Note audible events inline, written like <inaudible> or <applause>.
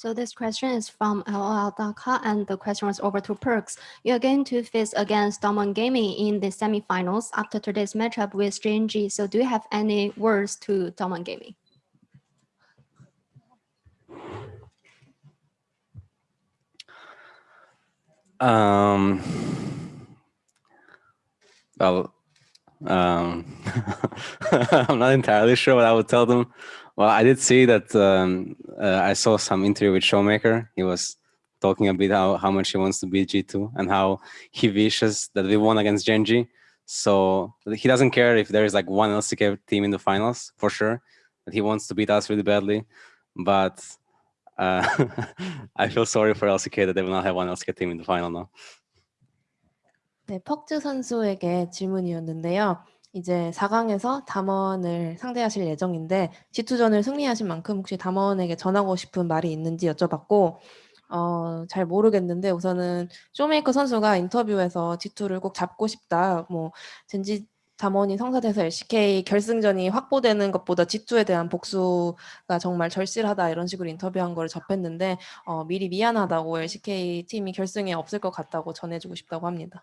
So this question is from LOL.ca and the question was over to Perkz. You're going to face against DAMWON Gaming in the semifinals after today's matchup with Gen.G. So do you have any words to DAMWON Gaming? Um, well, um, <laughs> I'm not entirely sure what I would tell them. Well, I did see that um, uh, I saw some interview with Showmaker. He was talking a bit how, how much he wants to beat G2 and how he wishes that we won against Gen.G. So he doesn't care if there is like one LCK team in the finals for sure. That he wants to beat us really badly, but uh, <laughs> I feel sorry for LCK that they will not have one LCK team in the final now. 네, 퍽즈 선수에게 질문이었는데요. 이제 4강에서 담원을 상대하실 예정인데 G2전을 승리하신 만큼 혹시 담원에게 전하고 싶은 말이 있는지 여쭤봤고 어, 잘 모르겠는데 우선은 쇼메이커 선수가 인터뷰에서 G2를 꼭 잡고 싶다. 뭐 젠지 담원이 성사돼서 LCK 결승전이 확보되는 것보다 G2에 대한 복수가 정말 절실하다 이런 식으로 인터뷰한 걸 접했는데 어, 미리 미안하다고 LCK 팀이 결승에 없을 것 같다고 전해주고 싶다고 합니다.